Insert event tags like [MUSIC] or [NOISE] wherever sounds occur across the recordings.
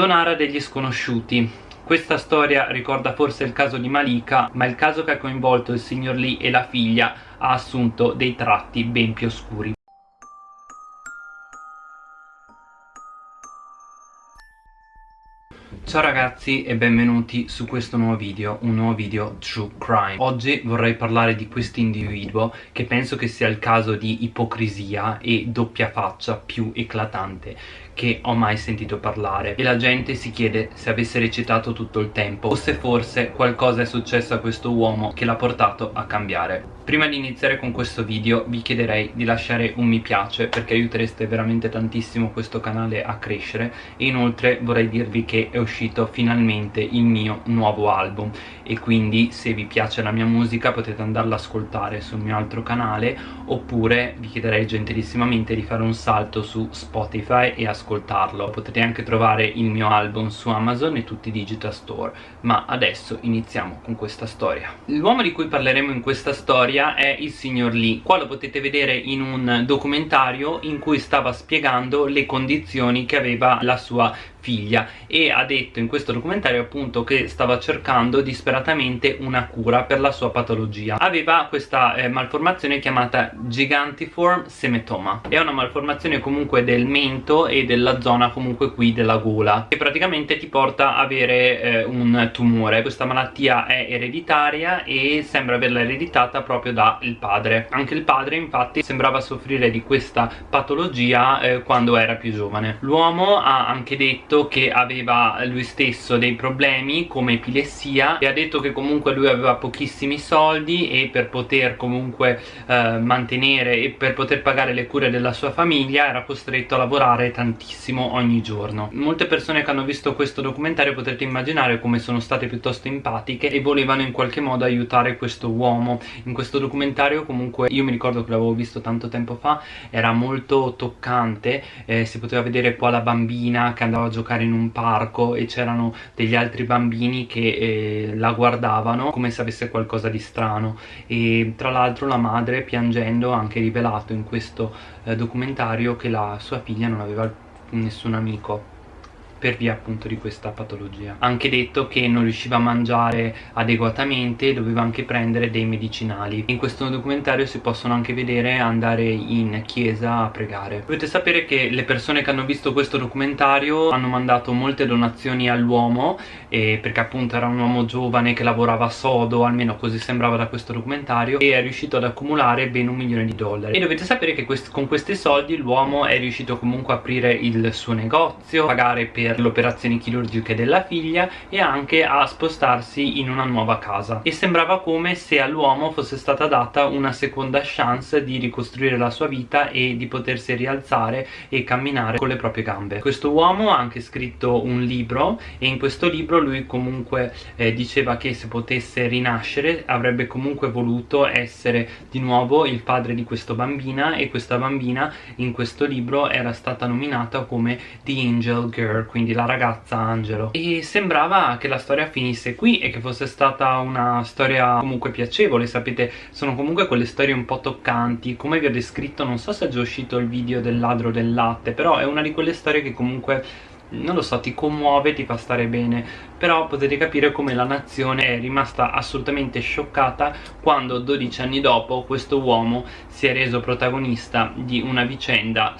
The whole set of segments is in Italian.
Donara degli sconosciuti. Questa storia ricorda forse il caso di Malika, ma il caso che ha coinvolto il signor Lee e la figlia ha assunto dei tratti ben più oscuri. Ciao ragazzi e benvenuti su questo nuovo video, un nuovo video True Crime. Oggi vorrei parlare di questo individuo che penso che sia il caso di ipocrisia e doppia faccia più eclatante che ho mai sentito parlare. E la gente si chiede se avesse recitato tutto il tempo o se forse qualcosa è successo a questo uomo che l'ha portato a cambiare Prima di iniziare con questo video vi chiederei di lasciare un mi piace perché aiutereste veramente tantissimo questo canale a crescere. E inoltre vorrei dirvi che è uscito finalmente il mio nuovo album. E quindi se vi piace la mia musica potete andarla ad ascoltare sul mio altro canale oppure vi chiederei gentilissimamente di fare un salto su Spotify e ascoltarlo. Potete anche trovare il mio album su Amazon e tutti i digital store. Ma adesso iniziamo con questa storia. L'uomo di cui parleremo in questa storia è il signor Lee. Qua lo potete vedere in un documentario in cui stava spiegando le condizioni che aveva la sua figlia e ha detto in questo documentario appunto che stava cercando disperatamente una cura per la sua patologia. Aveva questa eh, malformazione chiamata gigantiform semetoma. È una malformazione comunque del mento e della zona comunque qui della gola che praticamente ti porta a avere eh, un tumore. Questa malattia è ereditaria e sembra averla ereditata proprio dal padre. Anche il padre infatti sembrava soffrire di questa patologia eh, quando era più giovane. L'uomo ha anche detto detto che aveva lui stesso dei problemi come epilessia e ha detto che comunque lui aveva pochissimi soldi e per poter comunque eh, mantenere e per poter pagare le cure della sua famiglia era costretto a lavorare tantissimo ogni giorno. Molte persone che hanno visto questo documentario potrete immaginare come sono state piuttosto empatiche e volevano in qualche modo aiutare questo uomo. In questo documentario comunque io mi ricordo che l'avevo visto tanto tempo fa era molto toccante eh, si poteva vedere qua la bambina che andava a giocare giocare in un parco e c'erano degli altri bambini che eh, la guardavano come se avesse qualcosa di strano. E tra l'altro la madre piangendo ha anche rivelato in questo eh, documentario che la sua figlia non aveva nessun amico per via appunto di questa patologia. Anche detto che non riusciva a mangiare adeguatamente doveva anche prendere dei medicinali. In questo documentario si possono anche vedere andare in chiesa a pregare. Dovete sapere che le persone che hanno visto questo documentario hanno mandato molte donazioni all'uomo perché appunto era un uomo giovane che lavorava sodo almeno così sembrava da questo documentario e è riuscito ad accumulare ben un milione di dollari. E dovete sapere che quest con questi soldi l'uomo è riuscito comunque a aprire il suo negozio pagare per per le operazioni chirurgiche della figlia e anche a spostarsi in una nuova casa. E sembrava come se all'uomo fosse stata data una seconda chance di ricostruire la sua vita e di potersi rialzare e camminare con le proprie gambe. Questo uomo ha anche scritto un libro e in questo libro lui comunque eh, diceva che se potesse rinascere avrebbe comunque voluto essere di nuovo il padre di questa bambina e questa bambina in questo libro era stata nominata come The Angel Girl quindi la ragazza Angelo. E sembrava che la storia finisse qui e che fosse stata una storia comunque piacevole sapete? Sono comunque quelle storie un po' toccanti. Come vi ho descritto non so se è già uscito il video del ladro del latte però è una di quelle storie che comunque non lo so, ti commuove, ti fa stare bene. Però potete capire come la nazione è rimasta assolutamente scioccata quando 12 anni dopo questo uomo si è reso protagonista di una vicenda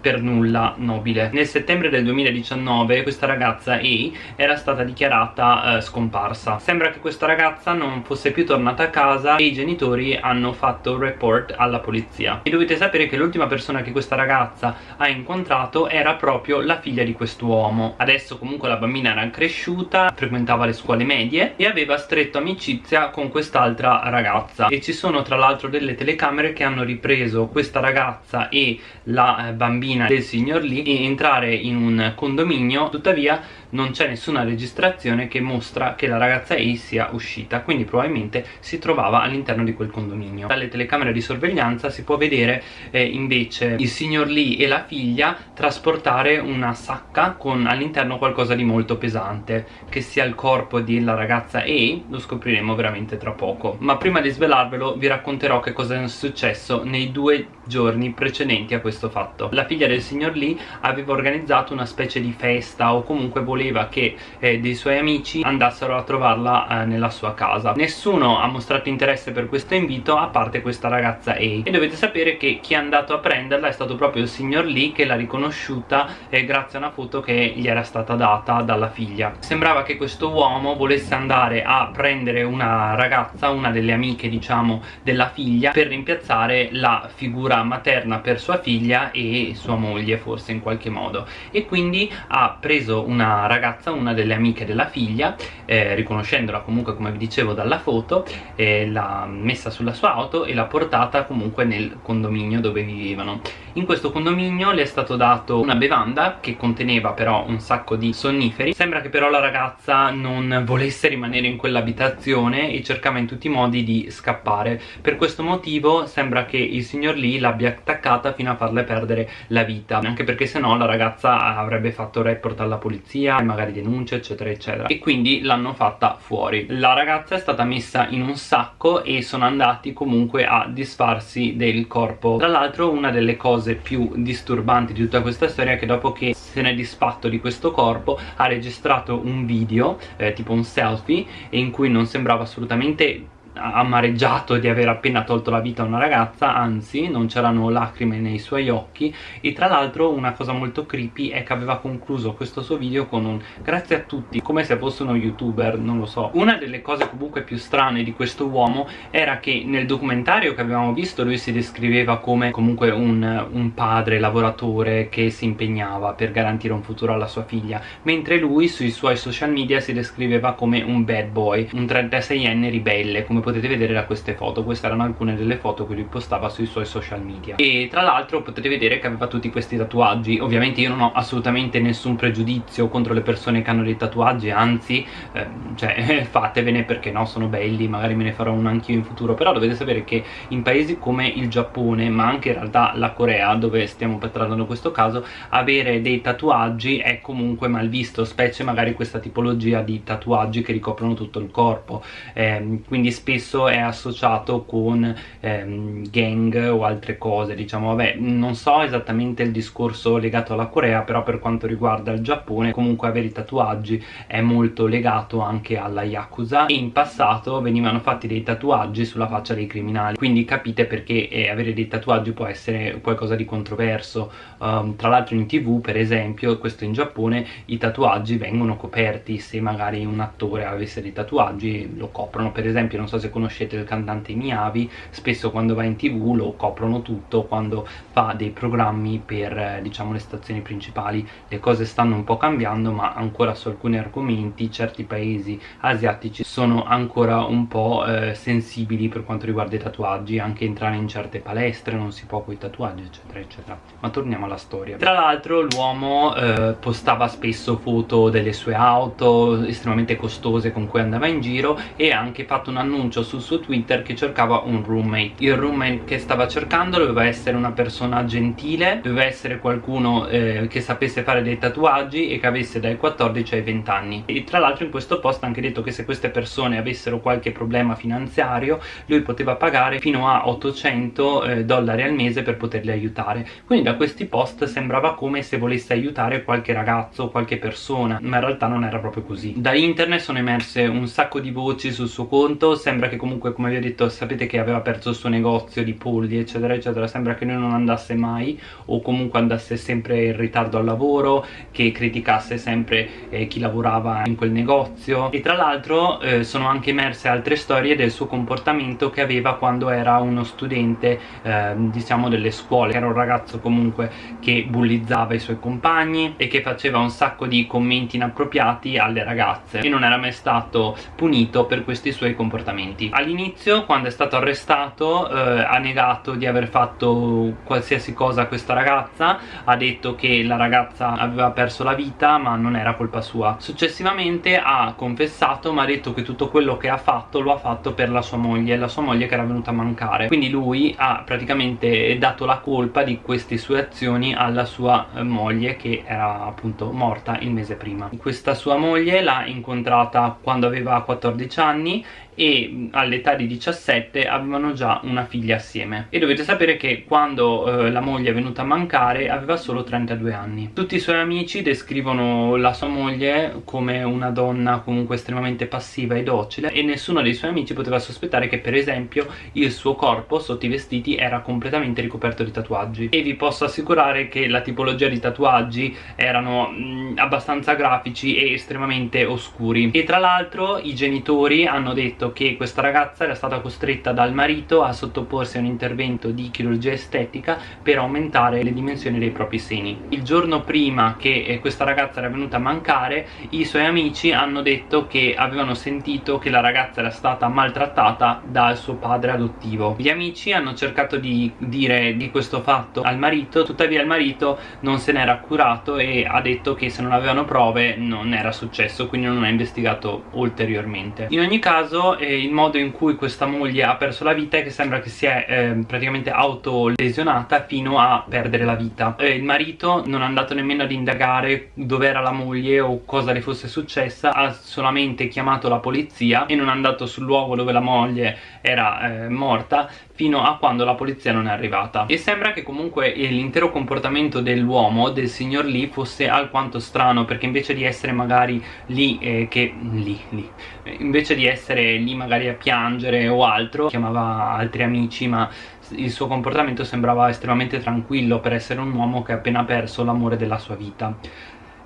per nulla nobile. Nel settembre del 2019 questa ragazza A era stata dichiarata eh, scomparsa. Sembra che questa ragazza non fosse più tornata a casa e i genitori hanno fatto un report alla polizia. E dovete sapere che l'ultima persona che questa ragazza ha incontrato era proprio la figlia di quest'uomo. Adesso comunque la bambina era cresciuta frequentava le scuole medie e aveva stretto amicizia con quest'altra ragazza. E ci sono tra l'altro delle telecamere che hanno ripreso questa ragazza e la eh, bambina bambina del signor Lee entrare in un condominio. Tuttavia non c'è nessuna registrazione che mostra che la ragazza A sia uscita quindi probabilmente si trovava all'interno di quel condominio. Dalle telecamere di sorveglianza si può vedere eh, invece il signor Lee e la figlia trasportare una sacca con all'interno qualcosa di molto pesante che sia il corpo della ragazza A lo scopriremo veramente tra poco. Ma prima di svelarvelo vi racconterò che cosa è successo nei due giorni precedenti a questo fatto. La figlia del signor Lee aveva organizzato una specie di festa o comunque voleva che eh, dei suoi amici andassero a trovarla eh, nella sua casa. Nessuno ha mostrato interesse per questo invito a parte questa ragazza A. E dovete sapere che chi è andato a prenderla è stato proprio il signor Lee che l'ha riconosciuta eh, grazie a una foto che gli era stata data dalla figlia. Sembrava che questo uomo volesse andare a prendere una ragazza una delle amiche diciamo della figlia per rimpiazzare la figura materna per sua figlia e sua moglie forse in qualche modo. E quindi ha preso una ragazza una delle amiche della figlia eh, riconoscendola comunque come vi dicevo dalla foto eh, l'ha messa sulla sua auto e l'ha portata comunque nel condominio dove vivevano in questo condominio le è stato dato una bevanda che conteneva però un sacco di sonniferi. Sembra che però la ragazza non volesse rimanere in quell'abitazione e cercava in tutti i modi di scappare. Per questo motivo sembra che il signor Lee l'abbia attaccata fino a farle perdere la vita. Anche perché se no la ragazza avrebbe fatto report alla polizia magari denunce eccetera eccetera. E quindi l'hanno fatta fuori. La ragazza è stata messa in un sacco e sono andati comunque a disfarsi del corpo. Tra l'altro una delle cose più disturbanti di tutta questa storia è che dopo che se ne è disfatto di questo corpo ha registrato un video eh, tipo un selfie in cui non sembrava assolutamente amareggiato di aver appena tolto la vita a una ragazza anzi non c'erano lacrime nei suoi occhi. E tra l'altro una cosa molto creepy è che aveva concluso questo suo video con un grazie a tutti come se fosse uno youtuber non lo so. Una delle cose comunque più strane di questo uomo era che nel documentario che avevamo visto lui si descriveva come comunque un, un padre lavoratore che si impegnava per garantire un futuro alla sua figlia mentre lui sui suoi social media si descriveva come un bad boy un 36enne ribelle come potete vedere da queste foto. Queste erano alcune delle foto che lui postava sui suoi social media. E tra l'altro potete vedere che aveva tutti questi tatuaggi. Ovviamente io non ho assolutamente nessun pregiudizio contro le persone che hanno dei tatuaggi anzi eh, cioè [LAUGHS] fatevene perché no sono belli magari me ne farò uno anch'io in futuro. Però dovete sapere che in paesi come il Giappone ma anche in realtà la Corea dove stiamo trattando questo caso avere dei tatuaggi è comunque mal visto specie magari questa tipologia di tatuaggi che ricoprono tutto il corpo. Eh, quindi spesso spesso è associato con ehm, gang o altre cose diciamo. Vabbè non so esattamente il discorso legato alla Corea però per quanto riguarda il Giappone comunque avere i tatuaggi è molto legato anche alla Yakuza. E in passato venivano fatti dei tatuaggi sulla faccia dei criminali quindi capite perché eh, avere dei tatuaggi può essere qualcosa di controverso. Um, tra l'altro in tv per esempio questo in Giappone i tatuaggi vengono coperti. Se magari un attore avesse dei tatuaggi lo coprono. Per esempio non so se conoscete il cantante Miyavi spesso quando va in tv lo coprono tutto quando fa dei programmi per eh, diciamo le stazioni principali. Le cose stanno un po' cambiando ma ancora su alcuni argomenti certi paesi asiatici sono ancora un po' eh, sensibili per quanto riguarda i tatuaggi anche entrare in certe palestre non si può con i tatuaggi eccetera eccetera. Ma torniamo alla storia. Tra l'altro l'uomo eh, postava spesso foto delle sue auto estremamente costose con cui andava in giro e ha anche fatto un annuncio annuncio sul suo twitter che cercava un roommate. Il roommate che stava cercando doveva essere una persona gentile doveva essere qualcuno eh, che sapesse fare dei tatuaggi e che avesse dai 14 ai 20 anni e tra l'altro in questo post ha anche detto che se queste persone avessero qualche problema finanziario lui poteva pagare fino a 800 eh, dollari al mese per poterli aiutare. Quindi da questi post sembrava come se volesse aiutare qualche ragazzo qualche persona ma in realtà non era proprio così. Da internet sono emerse un sacco di voci sul suo conto sembra che comunque come vi ho detto sapete che aveva perso il suo negozio di polli eccetera eccetera sembra che lui non andasse mai o comunque andasse sempre in ritardo al lavoro che criticasse sempre eh, chi lavorava in quel negozio. E tra l'altro eh, sono anche emerse altre storie del suo comportamento che aveva quando era uno studente eh, diciamo delle scuole. Era un ragazzo comunque che bullizzava i suoi compagni e che faceva un sacco di commenti inappropriati alle ragazze e non era mai stato punito per questi suoi comportamenti momenti all'inizio quando è stato arrestato eh, ha negato di aver fatto qualsiasi cosa a questa ragazza ha detto che la ragazza aveva perso la vita ma non era colpa sua. Successivamente ha confessato ma ha detto che tutto quello che ha fatto lo ha fatto per la sua moglie la sua moglie che era venuta a mancare. Quindi lui ha praticamente dato la colpa di queste sue azioni alla sua eh, moglie che era appunto morta il mese prima. Questa sua moglie l'ha incontrata quando aveva 14 anni e e all'età di 17 avevano già una figlia assieme. E dovete sapere che quando eh, la moglie è venuta a mancare aveva solo 32 anni. Tutti i suoi amici descrivono la sua moglie come una donna comunque estremamente passiva e docile e nessuno dei suoi amici poteva sospettare che per esempio il suo corpo sotto i vestiti era completamente ricoperto di tatuaggi. E vi posso assicurare che la tipologia di tatuaggi erano mh, mm, abbastanza grafici e estremamente oscuri. E tra l'altro i genitori hanno detto che questa ragazza era stata costretta dal marito a sottoporsi a un intervento di chirurgia estetica per aumentare le dimensioni dei propri seni. Il giorno prima che eh, questa ragazza era venuta a mancare i suoi amici hanno detto che avevano sentito che la ragazza era stata maltrattata dal suo padre adottivo. Gli amici hanno cercato di dire di questo fatto al marito tuttavia il marito non se n'era curato e ha detto che se non avevano prove non era successo quindi non ha investigato ulteriormente. In ogni caso eh, il modo in cui questa moglie ha perso la vita è che sembra che si è eh, praticamente autolesionata fino a perdere la vita. Eh, il marito non è andato nemmeno ad indagare dove era la moglie o cosa le fosse successa ha solamente chiamato la polizia e non è andato sul luogo dove la moglie era eh, morta fino a quando la polizia non è arrivata. E sembra che comunque l'intero comportamento dell'uomo, del signor Lee fosse alquanto strano perché invece di essere magari lì eh, che lì, lì invece di essere lì magari a piangere o altro chiamava altri amici ma il suo comportamento sembrava estremamente tranquillo per essere un uomo che ha appena perso l'amore della sua vita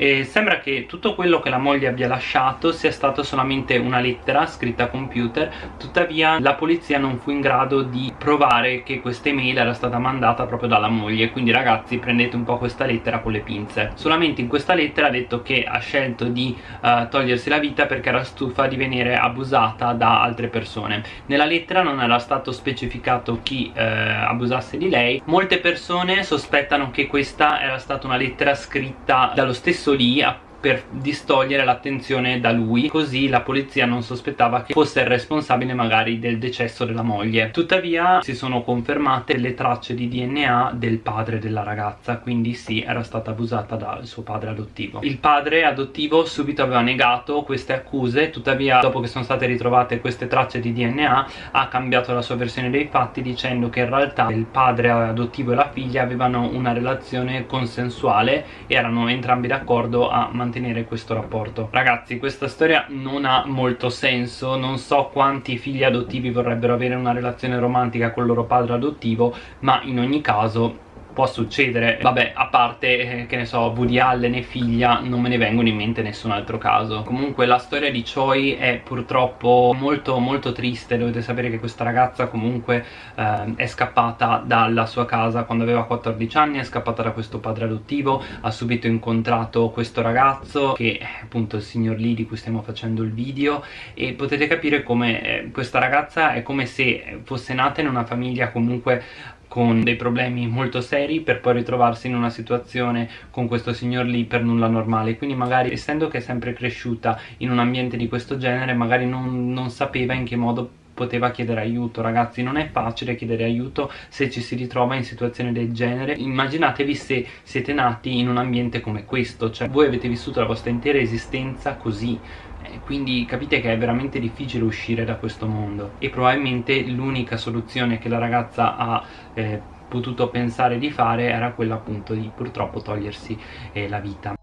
e sembra che tutto quello che la moglie abbia lasciato sia stato solamente una lettera scritta a computer. Tuttavia la polizia non fu in grado di provare che questa email era stata mandata proprio dalla moglie. Quindi ragazzi prendete un po' questa lettera con le pinze. Solamente in questa lettera ha detto che ha scelto di uh, togliersi la vita perché era stufa di venire abusata da altre persone. Nella lettera non era stato specificato chi uh, abusasse di lei. Molte persone sospettano che questa era stata una lettera scritta dallo stesso messo lì per distogliere l'attenzione da lui così la polizia non sospettava che fosse il responsabile magari del decesso della moglie. Tuttavia si sono confermate le tracce di DNA del padre della ragazza quindi sì era stata abusata dal suo padre adottivo. Il padre adottivo subito aveva negato queste accuse tuttavia dopo che sono state ritrovate queste tracce di DNA ha cambiato la sua versione dei fatti dicendo che in realtà il padre adottivo e la figlia avevano una relazione consensuale erano entrambi d'accordo a mantenere mantenere questo rapporto. Ragazzi questa storia non ha molto senso. Non so quanti figli adottivi vorrebbero avere una relazione romantica con il loro padre adottivo ma in ogni caso può succedere. Vabbè a parte eh, che ne so Woody Allen e figlia non me ne vengono in mente nessun altro caso. Comunque la storia di Choi è purtroppo molto molto triste. Dovete sapere che questa ragazza comunque eh, è scappata dalla sua casa quando aveva 14 anni è scappata da questo padre adottivo ha subito incontrato questo ragazzo che è appunto il signor Lee di cui stiamo facendo il video e potete capire come eh, questa ragazza è come se fosse nata in una famiglia comunque con dei problemi molto seri per poi ritrovarsi in una situazione con questo signor lì per nulla normale. Quindi magari essendo che è sempre cresciuta in un ambiente di questo genere magari non, non sapeva in che modo poteva chiedere aiuto. Ragazzi non è facile chiedere aiuto se ci si ritrova in situazioni del genere. Immaginatevi se siete nati in un ambiente come questo cioè voi avete vissuto la vostra intera esistenza così quindi capite che è veramente difficile uscire da questo mondo. E probabilmente l'unica soluzione che la ragazza ha eh, potuto pensare di fare era quella appunto di purtroppo togliersi eh, la vita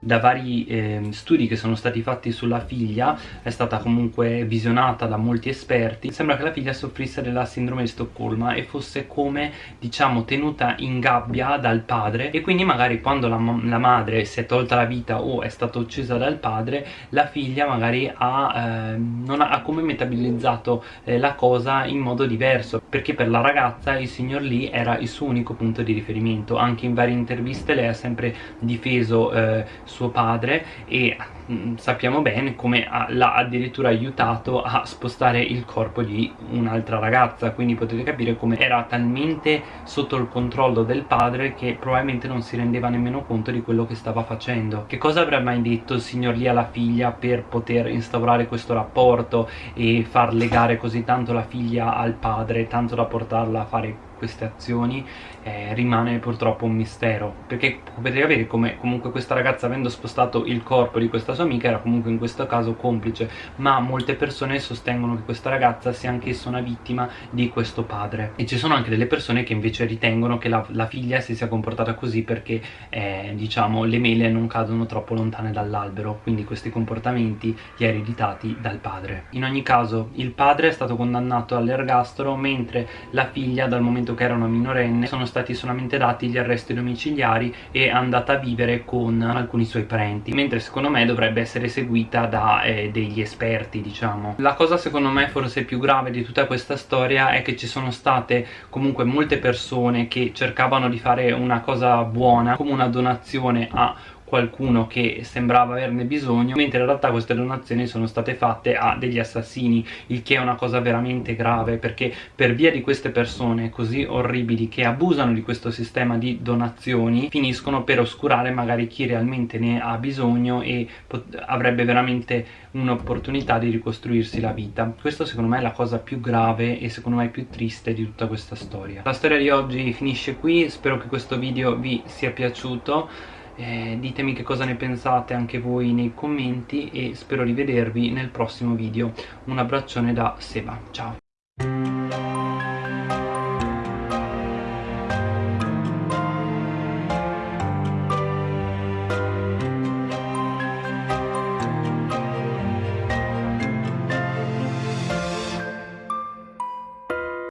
da vari eh, studi che sono stati fatti sulla figlia è stata comunque visionata da molti esperti. Sembra che la figlia soffrisse della sindrome di Stoccolma e fosse come diciamo tenuta in gabbia dal padre. E quindi magari quando la, la madre si è tolta la vita o è stata uccisa dal padre la figlia magari ha, eh, non ha, ha come metabolizzato eh, la cosa in modo diverso. Perché per la ragazza il signor Lee era il suo unico punto di riferimento. Anche in varie interviste lei ha sempre difeso eh, suo padre e mm, sappiamo bene come l'ha addirittura aiutato a spostare il corpo di un'altra ragazza quindi potete capire come era talmente sotto il controllo del padre che probabilmente non si rendeva nemmeno conto di quello che stava facendo. Che cosa avrebbe mai detto il signor Lee alla figlia per poter instaurare questo rapporto e far legare così tanto la figlia al padre tanto da portarla a fare queste azioni eh, rimane purtroppo un mistero perché potete avere come comunque questa ragazza avendo spostato il corpo di questa sua amica era comunque in questo caso complice ma molte persone sostengono che questa ragazza sia anch'essa una vittima di questo padre. E ci sono anche delle persone che invece ritengono che la, la figlia si sia comportata così perché eh, diciamo le mele non cadono troppo lontane dall'albero quindi questi comportamenti li ha ereditati dal padre. In ogni caso il padre è stato condannato all'ergastolo mentre la figlia dal momento che era una minorenne sono stati solamente dati gli arresti domiciliari e è andata a vivere con alcuni suoi parenti mentre secondo me dovrebbe essere seguita da eh, degli esperti diciamo. La cosa secondo me forse più grave di tutta questa storia è che ci sono state comunque molte persone che cercavano di fare una cosa buona come una donazione a qualcuno che sembrava averne bisogno mentre in realtà queste donazioni sono state fatte a degli assassini il che è una cosa veramente grave perché per via di queste persone così orribili che abusano di questo sistema di donazioni finiscono per oscurare magari chi realmente ne ha bisogno e avrebbe veramente un'opportunità di ricostruirsi la vita. Questo secondo me è la cosa più grave e secondo me più triste di tutta questa storia. La storia di oggi finisce qui spero che questo video vi sia piaciuto eh, ditemi che cosa ne pensate anche voi nei commenti e spero di vedervi nel prossimo video. Un abbraccione da Seba, ciao